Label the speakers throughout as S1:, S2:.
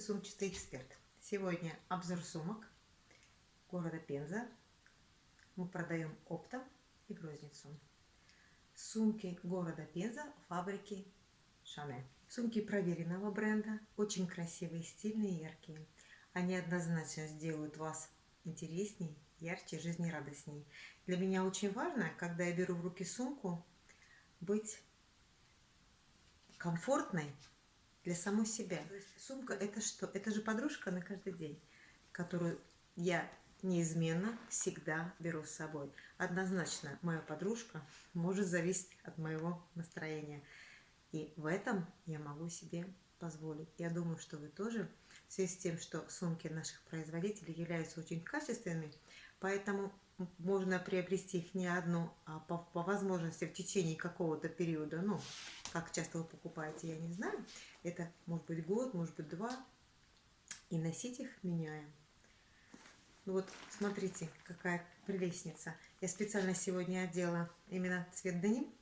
S1: Привет, сумчатый эксперт! Сегодня обзор сумок города Пенза. Мы продаем оптом и в. Сумки города Пенза, фабрики Шане. Сумки проверенного бренда, очень красивые, стильные, яркие. Они однозначно сделают вас интересней, ярче, жизнерадостней. Для меня очень важно, когда я беру в руки сумку, быть комфортной для самой себя. Сумка это что? Это же подружка на каждый день, которую я неизменно всегда беру с собой. Однозначно моя подружка может зависеть от моего настроения. И в этом я могу себе позволить. Я думаю, что вы тоже, в связи с тем, что сумки наших производителей являются очень качественными, поэтому можно приобрести их не одну, а по, по возможности в течение какого-то периода, ну, как часто вы покупаете, я не знаю, это может быть год, может быть два, и носить их меняя. Ну вот, смотрите, какая прелестница. Я специально сегодня одела именно цвет деним.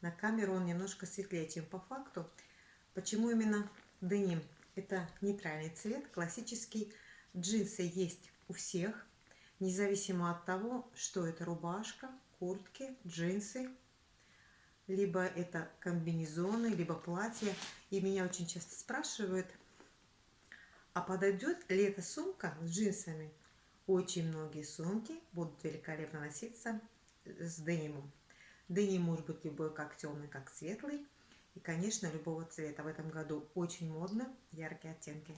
S1: На камеру он немножко светлее, чем по факту. Почему именно деним? Это нейтральный цвет, классический. Джинсы есть у всех независимо от того, что это рубашка, куртки, джинсы, либо это комбинезоны, либо платья. И меня очень часто спрашивают, а подойдет ли эта сумка с джинсами? Очень многие сумки будут великолепно носиться с денимом. Деним может быть любой, как темный, как светлый. И, конечно, любого цвета. В этом году очень модно яркие оттенки.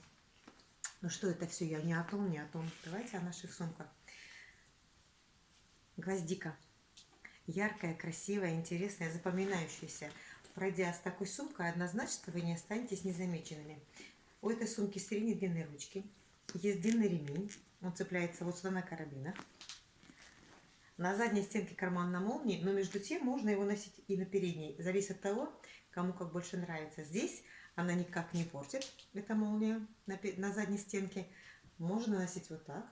S1: Ну что это все? Я не о том, не о том. Давайте о наших сумках. Гвоздика. Яркая, красивая, интересная, запоминающаяся. Пройдя с такой сумкой, однозначно вы не останетесь незамеченными. У этой сумки средней длины ручки. Есть длинный ремень. Он цепляется вот сюда на карабинах. На задней стенке карман на молнии, но между тем можно его носить и на передней. Зависит от того, кому как больше нравится. Здесь она никак не портит, эта молния на, на задней стенке. Можно носить вот так.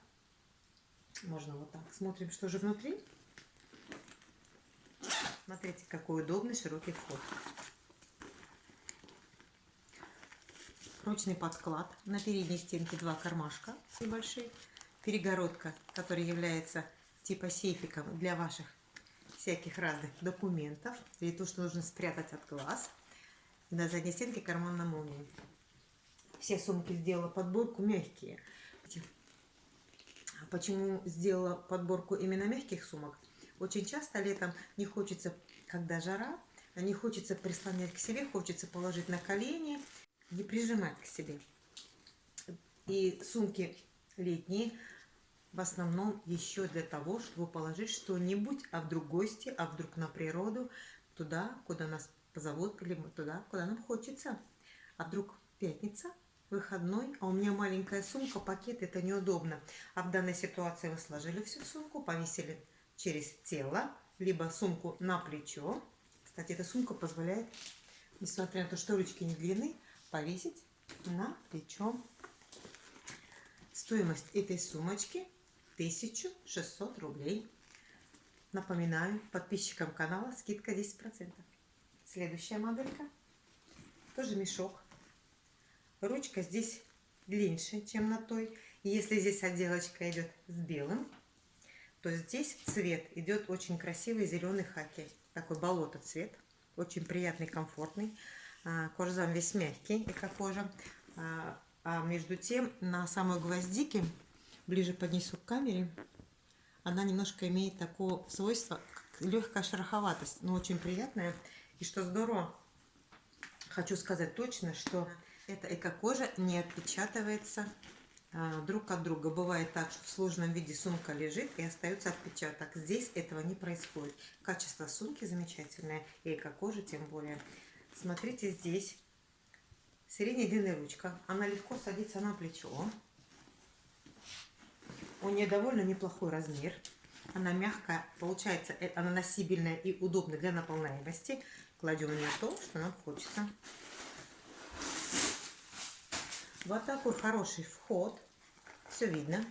S1: Можно вот так. Смотрим, что же внутри. Смотрите, какой удобный широкий вход. Прочный подклад. На передней стенке два кармашка небольшие. Перегородка, которая является типа сейфиком для ваших всяких разных документов или то, что нужно спрятать от глаз. И на задней стенке карман на молнии. Все сумки сделала подборку мягкие. Почему сделала подборку именно мягких сумок? Очень часто летом не хочется, когда жара, не хочется прислонять к себе, хочется положить на колени, не прижимать к себе. И сумки летние в основном еще для того, чтобы положить что-нибудь, а вдруг гости, а вдруг на природу, туда, куда нас позовут, или туда, куда нам хочется. А вдруг пятница, выходной, а у меня маленькая сумка, пакет, это неудобно. А в данной ситуации вы сложили всю сумку, повесили через тело, либо сумку на плечо. Кстати, эта сумка позволяет, несмотря на то, что ручки не длинны, повесить на плечо. Стоимость этой сумочки 1600 рублей. Напоминаю, подписчикам канала скидка 10%. Следующая моделька. Тоже мешок Ручка здесь длиннее, чем на той. И если здесь отделочка идет с белым, то здесь цвет идет очень красивый зеленый хаки. Такой болото цвет. Очень приятный, комфортный. А, кожзам весь мягкий, эко-кожа. А, а между тем на самой гвоздике, ближе поднесу к камере, она немножко имеет такое свойство, легкая шероховатость, но очень приятная. И что здорово, хочу сказать точно, что эта эко-кожа не отпечатывается а, друг от друга. Бывает так, что в сложном виде сумка лежит и остается отпечаток. Здесь этого не происходит. Качество сумки замечательное и эко-кожа тем более. Смотрите, здесь средней длины ручка. Она легко садится на плечо. У нее довольно неплохой размер. Она мягкая, получается, э, она носибельная и удобная для наполняемости. Кладем в нее то, что нам хочется. Вот такой хороший вход. Все видно.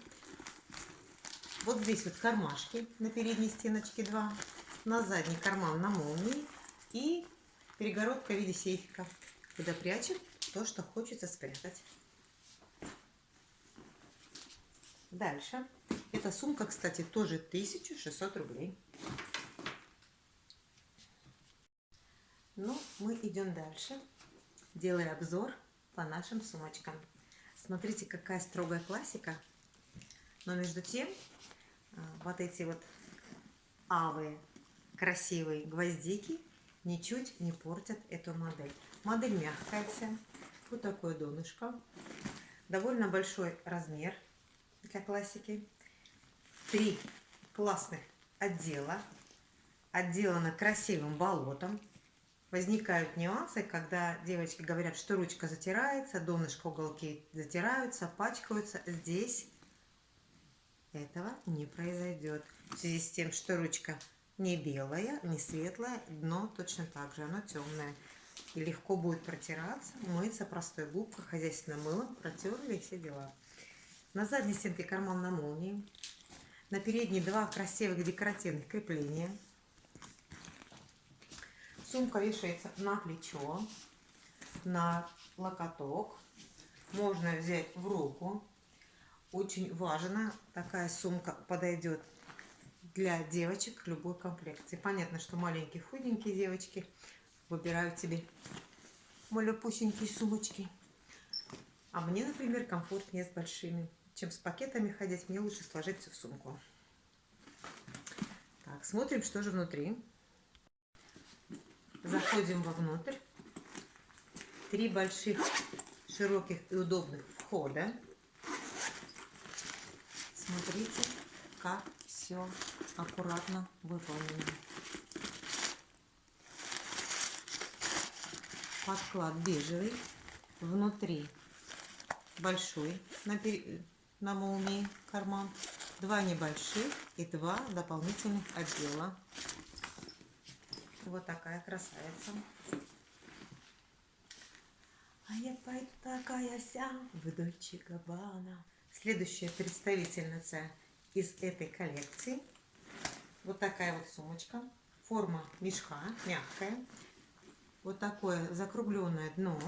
S1: Вот здесь вот кармашки на передней стеночке два. На задний карман на молнии. И перегородка в виде сейфика. Куда прячем то, что хочется спрятать. Дальше. Эта сумка, кстати, тоже 1600 рублей. Ну, мы идем дальше, делая обзор по нашим сумочкам. Смотрите, какая строгая классика. Но между тем, а, вот эти вот авые красивые гвоздики ничуть не портят эту модель. Модель мягкая вся. Вот такое донышко. Довольно большой размер для классики. Три классных отдела. Отделано красивым болотом. Возникают нюансы, когда девочки говорят, что ручка затирается, донышко, уголки затираются, пачкаются. Здесь этого не произойдет. В связи с тем, что ручка не белая, не светлая, дно точно так же, оно темное. И легко будет протираться, мыться простой губкой, хозяйственным мылом, протерли все дела. На задней стенке карман на молнии. На передней два красивых декоративных крепления. Сумка вешается на плечо, на локоток. Можно взять в руку. Очень важно, такая сумка подойдет для девочек любой комплекции. Понятно, что маленькие худенькие девочки выбирают себе малюпусенькие сумочки. А мне, например, комфортнее с большими. Чем с пакетами ходить, мне лучше сложить все в сумку. Так, смотрим, что же внутри. Заходим вовнутрь. Три больших, широких и удобных входа. Смотрите, как все аккуратно выполнено. Подклад бежевый. Внутри большой на, на молнии карман. Два небольших и два дополнительных отдела. Вот такая красавица. А я пойду такая вся в Дольче Габбана. Следующая представительница из этой коллекции. Вот такая вот сумочка. Форма мешка, мягкая. Вот такое закругленное дно.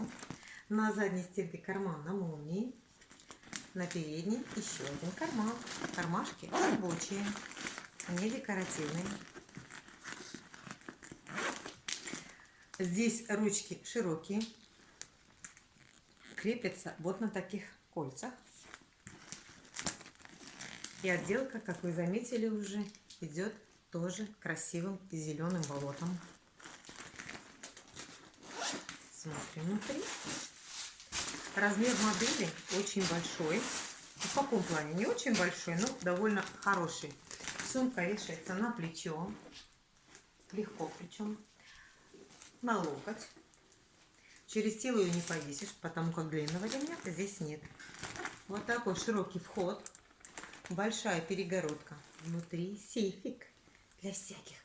S1: На задней стенке карман на молнии. На передней еще один карман. Кармашки рабочие, не декоративные. Здесь ручки широкие. Крепятся вот на таких кольцах. И отделка, как вы заметили уже, идет тоже красивым зеленым болотом. Смотрим внутри. Размер модели очень большой. В каком плане? Не очень большой, но довольно хороший. Сумка вешается на плечо. Легко причем. На локоть. Через тело ее не повесишь, потому как длинного ремня здесь нет. Вот такой широкий вход большая перегородка. Внутри сейфик для всяких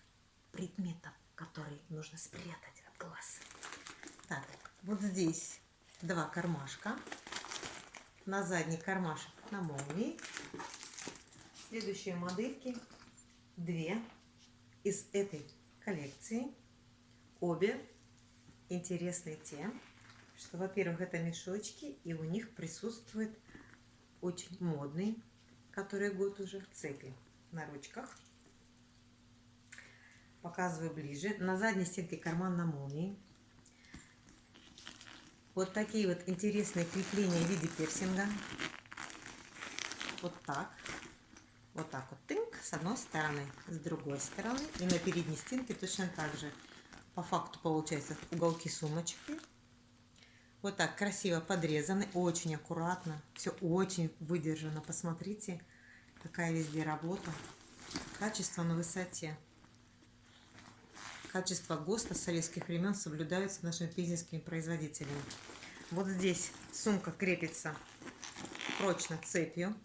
S1: предметов, которые нужно спрятать от глаз. Так, вот здесь два кармашка. На задний кармашек на молнии. Следующие модельки две из этой коллекции. Обе интересные тем, что, во-первых, это мешочки, и у них присутствует очень модный который год уже в цепи на ручках. Показываю ближе. На задней стенке карман на молнии. Вот такие вот интересные крепления в виде персинга. Вот так. Вот так вот тынк с одной стороны, с другой стороны. И на передней стенке точно так же. По факту получается уголки сумочки. Вот так красиво подрезаны, очень аккуратно. Все очень выдержано. Посмотрите, какая везде работа. Качество на высоте. Качество ГОСТа советских времен соблюдаются нашими пизнинскими производителями. Вот здесь сумка крепится прочно цепью.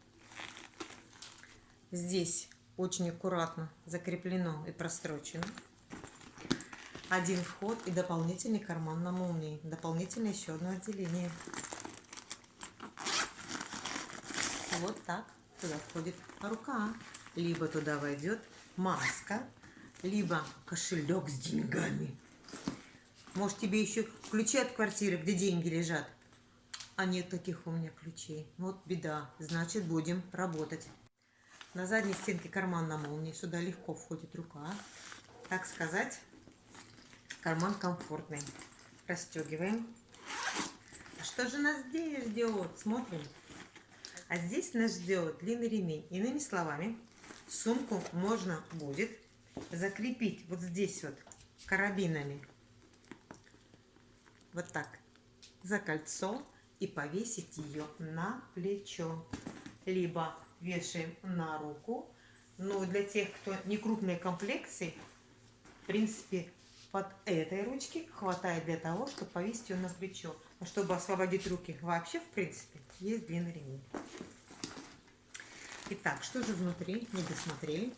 S1: Здесь очень аккуратно закреплено и прострочено один вход и дополнительный карман на молнии. Дополнительное еще одно отделение. Вот так туда входит рука. Либо туда войдет маска, либо кошелек с деньгами. Может тебе еще ключи от квартиры, где деньги лежат, А нет таких у меня ключей. Вот беда. Значит, будем работать. На задней стенке карман на молнии. Сюда легко входит рука. Так сказать, карман комфортный. Расстегиваем. А что же нас здесь ждет? Смотрим. А здесь нас ждет длинный ремень. Иными словами, сумку можно будет закрепить вот здесь вот карабинами. Вот так. За кольцо и повесить ее на плечо. Либо вешаем на руку. Но для тех, кто не крупной комплекции, в принципе, под этой ручки хватает для того, чтобы повесить ее на плечо. А чтобы освободить руки вообще, в принципе, есть длинный ремень. Итак, что же внутри? Не досмотрели.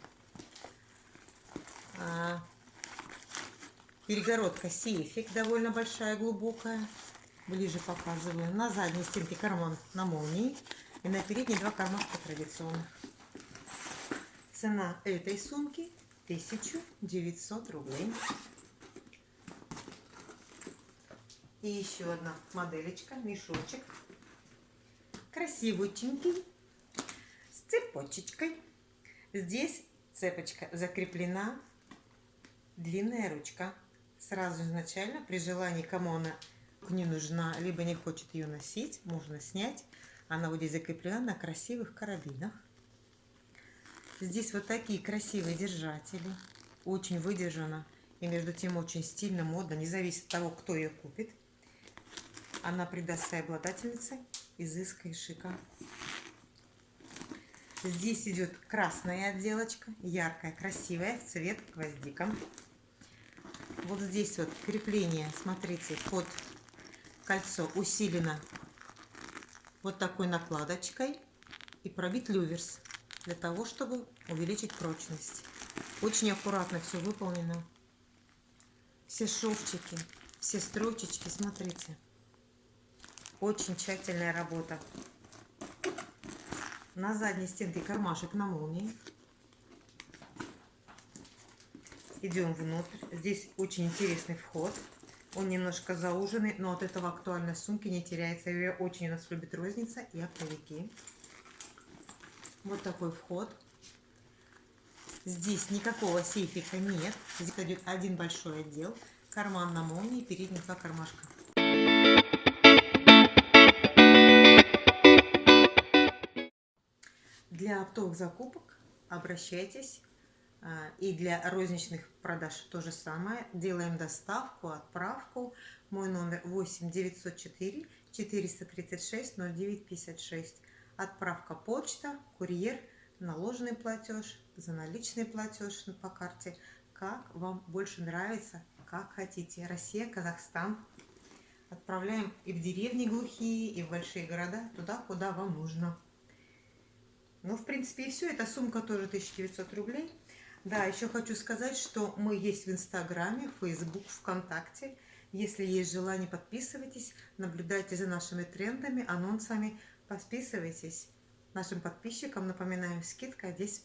S1: А, перегородка сейфик довольно большая, глубокая. Ближе показываю. На задней стенке карман на молнии. И на передней два кармашка традиционных. Цена этой сумки 1900 рублей. И еще одна моделечка, мешочек. Красивутенький, с цепочечкой. Здесь цепочка закреплена, длинная ручка. Сразу изначально, при желании, кому она не нужна, либо не хочет ее носить, можно снять. Она вот здесь закреплена на красивых карабинах. Здесь вот такие красивые держатели. Очень выдержано. И между тем очень стильно, модно. Не зависит от того, кто ее купит. Она придаст своей обладательнице изыска и шика. Здесь идет красная отделочка, яркая, красивая, в цвет гвоздика. Вот здесь вот крепление, смотрите, под кольцо усилено вот такой накладочкой и пробит люверс для того, чтобы увеличить прочность. Очень аккуратно все выполнено. Все шовчики, все строчечки, смотрите. Очень тщательная работа. На задней стенке кармашек на молнии. Идем внутрь. Здесь очень интересный вход. Он немножко зауженный, но от этого актуальность сумки не теряется. Ее очень у нас любит розница и оптовики. Вот такой вход. Здесь никакого сейфика нет. Здесь идет один большой отдел. Карман на молнии, передние два кармашка. Для оптовых закупок обращайтесь а, и для розничных продаж то же самое. Делаем доставку, отправку. Мой номер 8 904 436 09 56. Отправка почта, курьер, наложенный платеж, за наличный платеж по карте. Как вам больше нравится, как хотите. Россия, Казахстан. Отправляем и в деревни глухие, и в большие города, туда, куда вам нужно. Ну, в принципе, и все. Эта сумка тоже 1900 рублей. Да, еще хочу сказать, что мы есть в Инстаграме, Фейсбук, ВКонтакте. Если есть желание, подписывайтесь, наблюдайте за нашими трендами, анонсами, подписывайтесь. Нашим подписчикам, напоминаем, скидка 10%.